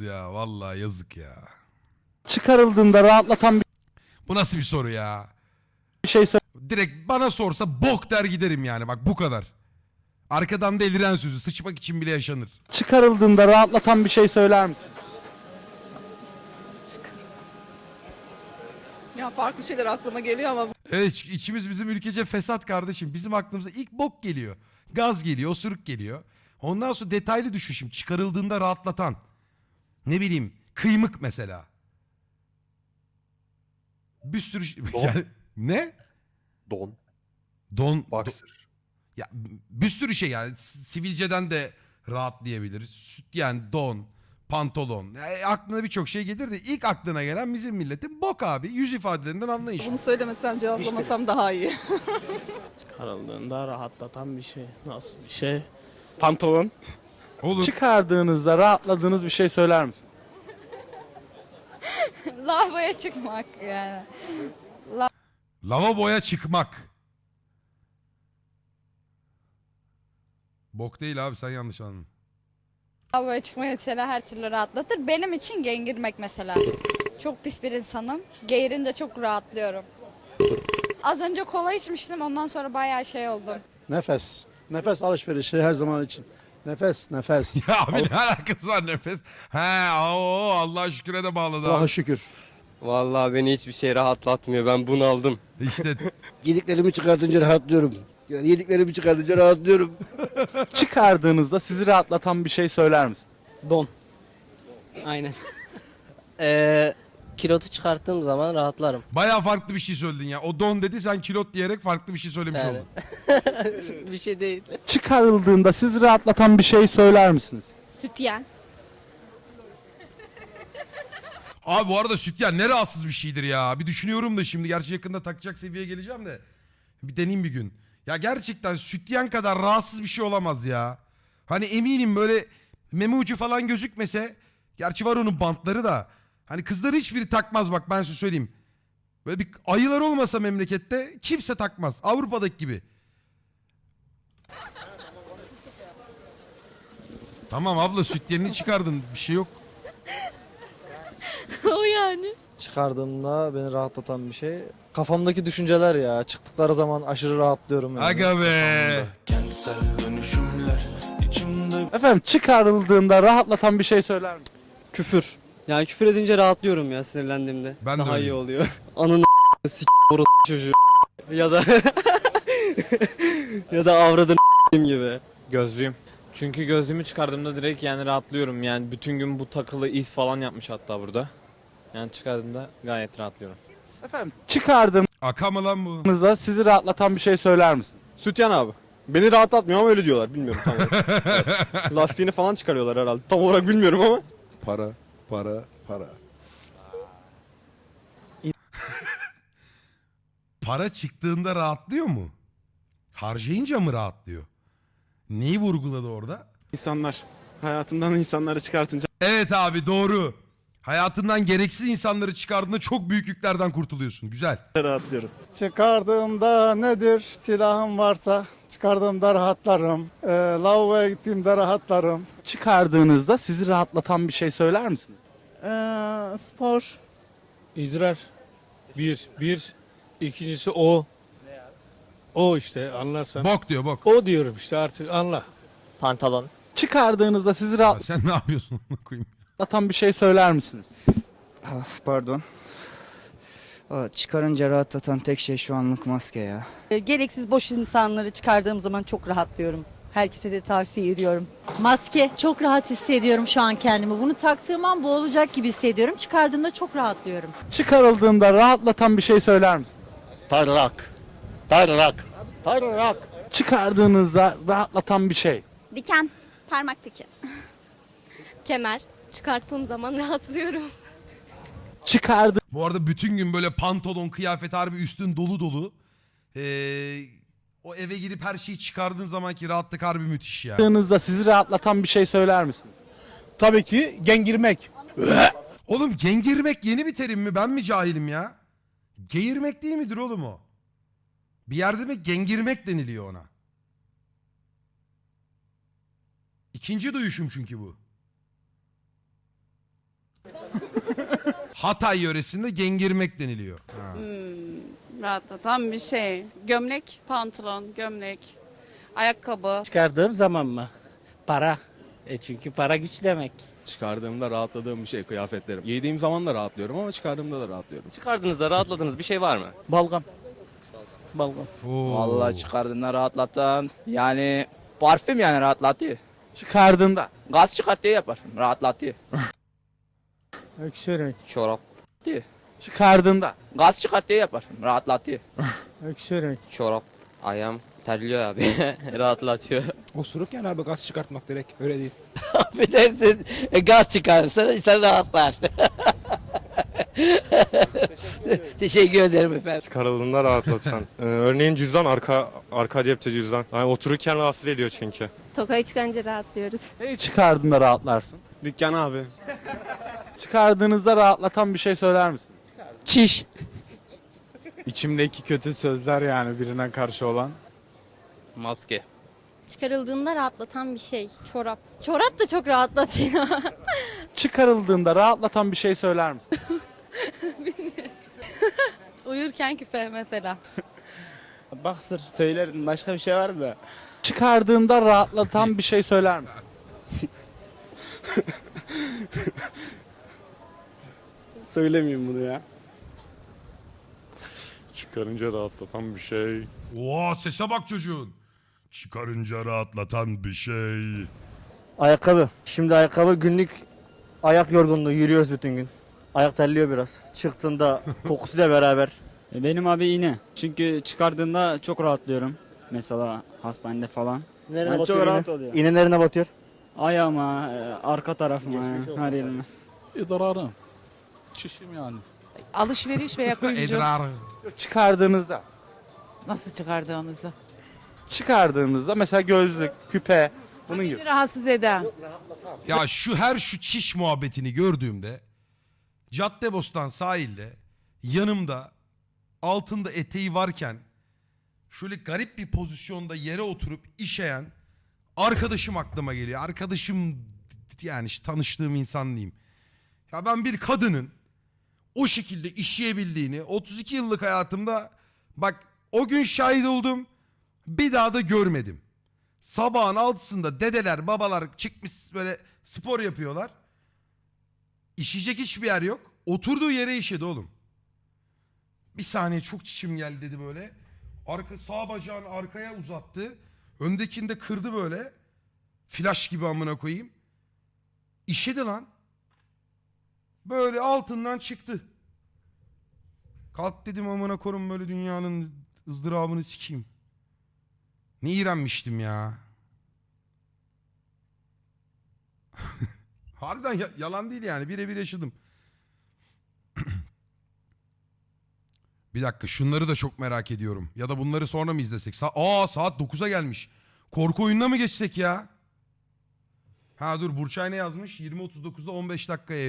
ya. Vallahi yazık ya. çıkarıldığında rahatlatan Bu nasıl bir soru ya? bir şey Direkt bana sorsa bok der giderim yani. Bak bu kadar. Arkadan deliren sözü. Sıçmak için bile yaşanır. çıkarıldığında rahatlatan bir şey söyler misin? Ya farklı şeyler aklıma geliyor ama Evet içimiz bizim ülkece fesat kardeşim. Bizim aklımıza ilk bok geliyor. Gaz geliyor, osuruk geliyor. Ondan sonra detaylı düşün şimdi. Çıkarıldığında rahatlatan. Ne bileyim kıymık mesela. Bir sürü şey- Don. Yani, ne? Don. Don. Boxer. Ya bir sürü şey yani S- sivilceden de rahatlayabilir. Sütyen, don, pantolon. Yani aklına birçok şey gelir de ilk aklına gelen bizim milletin bok abi. Yüz ifadelerinden anlayış. bunu söylemesem cevaplamasam daha iyi. Çıkarıldığında rahatlatan bir şey. Nasıl bir şey? Pantolon. Olur. Çıkardığınızda rahatladığınız bir şey söyler misin? Lavaboya çıkmak yani. Lavaboya çıkmak. Bok değil abi sen yanlış anladın. Lavaboya çıkmak mesela her türlü rahatlatır. Benim için gengirmek mesela. Çok pis bir insanım. Geğirince çok rahatlıyorum. Az önce kola içmiştim ondan sonra bayağı şey oldum. Nefes. Nefes alışverişi her zaman için. Nefes, nefes. Ya abi ne alakası var nefes? He o Allah'a şüküre de bağladı Allah'a abi. şükür. Vallahi beni hiçbir şey rahatlatmıyor. Ben bunu aldım. İşte Yediklerimi çıkartınca rahatlıyorum. Yani yediklerimi çıkartınca rahatlıyorum. Çıkardığınızda sizi rahatlatan bir şey söyler misin? Don. Aynen. Ee, kilotu çıkarttığım zaman rahatlarım. baya farklı bir şey söyledin ya. O don dedi sen kilot diyerek farklı bir şey söylemiş Yani. oldun. bir şey değil. Çıkarıldığında sizi rahatlatan bir şey söyler misiniz? Sütyen. Abi bu arada sütyen ne rahatsız bir şeydir ya. Bir düşünüyorum da şimdi. Gerçi yakında takacak seviyeye geleceğim de. Bir deneyeyim bir gün. Ya gerçekten sütyen kadar rahatsız bir şey olamaz ya. Hani eminim böyle meme ucu falan gözükmese. Gerçi var onun bantları da. Hani kızları hiçbiri takmaz bak ben size söyleyeyim. Böyle bir ayılar olmasa memlekette kimse takmaz. Avrupa'daki gibi. Tamam abla sütyenini çıkardın. Bir şey yok. o yani. Çıkardığımda beni rahatlatan bir şey. Kafamdaki düşünceler ya. Çıktıkları zaman aşırı rahatlıyorum. Yani. Aga be. Efendim çıkarıldığında rahatlatan bir şey söyler misin? Küfür. Yani küfür edince rahatlıyorum ya sinirlendiğimde. Ben de Daha iyi öyleyim. oluyor. Ananı s*** orası çocuğu. ya da ya da avradın gibi. Gözlüğüm. Çünkü gözlüğümü çıkardığımda direkt yani rahatlıyorum. Yani bütün gün bu takılı iz falan yapmış hatta burada. Yani çıkardığımda gayet rahatlıyorum. Efendim çıkardığınızda Aka mı lan bu? sizi rahatlatan bir şey söyler misin? Sütyen abi. Beni rahatlatmıyor ama öyle diyorlar. Bilmiyorum tam olarak. Evet. Lastiğini falan çıkarıyorlar herhalde. Tam olarak bilmiyorum ama. Para, para, para. Para çıktığında rahatlıyor mu? Harcayınca mı rahatlıyor? Neyi vurguladı orada? İnsanlar. Hayatımdan insanları çıkartınca Evet abi doğru. Hayatından gereksiz insanları çıkardığında çok büyük yüklerden kurtuluyorsun. Güzel. rahatlıyorum. Çıkardığımda nedir? Silahım varsa çıkardığımda rahatlarım. Ee, lavaboya gittiğimde rahatlarım. Çıkardığınızda sizi rahatlatan bir şey söyler misiniz? Ee, spor. İdrar. Bir. Bir. İkincisi o. O işte anlarsan. Bok diyor bok. O diyorum işte artık anla. Pantolon. Çıkardığınızda sizi Ya sen ne yapıyorsun? Onu koyayım. rahatlatan bir şey söyler misiniz? Pardon. Aa, Çıkarınca rahatlatan tek şey şu anlık maske ya. E, Gereksiz boş insanları çıkardığım zaman çok rahatlıyorum. Herkese de tavsiye ediyorum. Maske çok rahat hissediyorum şu an kendimi. Bunu taktığım an boğulacak gibi hissediyorum. Çıkardığımda çok rahatlıyorum. Çıkarıldığında rahatlatan bir şey söyler misin? Tarlak. Tarlak. Tarlak. Çıkardığınızda rahatlatan bir şey. Diken. Parmak diken. Kemer. Çıkarttığım zaman rahatlıyorum. Çıkardı Bu arada bütün gün böyle pantolon, kıyafet harbi üstün dolu dolu. Ee, o eve girip her şeyi çıkardığın zamanki rahatlık harbi müthiş ya. Çıkardığınızda sizi rahatlatan bir şey söyler misiniz? Tabii ki gengirmek. Oğlum gengirmek yeni bir terim mi? Ben mi cahilim ya? Geğirmek değil midir oğlum o? Bir yerde mi gengirmek deniliyor ona. İkinci duyuşum çünkü bu. Hatay yöresinde gengirmek deniliyor. Ha. Rahatlatan bir şey. Gömlek, pantolon, gömlek, ayakkabı. Çıkardığım zaman mı? Para. E çünkü para güç demek. Çıkardığımda rahatladığım bir şey kıyafetlerim. Giydiğim zaman da rahatlıyorum ama çıkardığımda da rahatlıyorum. Çıkardığınızda rahatladığınız bir şey var mı? Balgam. Balgam. Oo. Vallahi çıkardığında rahatlatan yani parfüm yani rahatlatıyor. Çıkardığında. Gaz çıkartıyor ya parfüm rahatlatıyor. Öksürük. Çorap. Çıkardığında. Gaz çıkartıyor ya parfüm rahatlatıyor. Öksürük. Çorap. Ayağım terliyor abi. Rahatlatıyor. Osuruk yani abi gaz çıkartmak direkt öyle değil. Affedersin gaz çıkarırsa insan rahatlar. Teşekkür ederim efendim. Çıkarıldığında rahatlatan. Ee, örneğin cüzdan arka arka cepte cüzdan. Yani otururken rahatsız ediyor çünkü. Tokayı çıkınca rahatlıyoruz. Neyi çıkardığında rahatlarsın? Dükkan abi. Çıkardığınızda rahatlatan bir şey söyler misin? Çiş. İçimdeki kötü sözler yani birine karşı olan. Maske. Çıkarıldığında rahatlatan bir şey. Çorap. Çorap da çok rahatlatıyor. Çıkarıldığında rahatlatan bir şey söyler misin? Uyurken küpe mesela. Baksır söylerdim başka bir şey var da. Çıkardığında rahatlatan bir şey söyler misin? Söylemeyeyim bunu ya. Çıkarınca rahatlatan bir şey. Oo sese bak çocuğun. Çıkarınca rahatlatan bir şey. Ayakkabı. Şimdi ayakkabı günlük ayak yorgunluğu yürüyoruz bütün gün. Ayak terliyor biraz. Çıktığında kokusuyla beraber. E, Benim abi iğne. Çünkü çıkardığında çok rahatlıyorum. Mesela hastanede falan. Nerene Ben batıyor çok iğne? rahat oluyor. İğne nerene batıyor? Ayağıma, e, arka tarafıma, her yerime. İdrarım. Çişim yani. Alışveriş veya kuyumcu. Edrar. Çıkardığınızda. Nasıl çıkardığınızı? Çıkardığınızda mesela gözlük, küpe bunun gibi. Rahatsız eden. Ya şu her şu çiş muhabbetini gördüğümde Caddebostan sahilde yanımda altında eteği varken şöyle garip bir pozisyonda yere oturup işeyen arkadaşım aklıma geliyor. Arkadaşım yani işte tanıştığım insan diyeyim. Ya ben bir kadının o şekilde işleyebildiğini 32 yıllık hayatımda bak o gün şahit oldum bir daha da görmedim. Sabahın altısında dedeler babalar çıkmış böyle spor yapıyorlar. İşeyecek hiçbir yer yok. Oturduğu yere işedi oğlum. Bir saniye çok çişim geldi dedi böyle. Arka sağ bacağını arkaya uzattı. Öndekini de kırdı böyle. Flash gibi amına koyayım. İşedi lan. Böyle altından çıktı. Kalk dedim amına korum böyle dünyanın ızdırabını sikeyim. Ne iğrenmiştim ya. Harbiden ya- yalan değil yani birebir yaşadım. Bir dakika şunları da çok merak ediyorum. Ya da bunları sonra mı izlesek? Sa Aa saat 9'a gelmiş. Korku oyununa mı geçsek ya? Ha dur Burçay ne yazmış? 20.39'da 15 dakikaya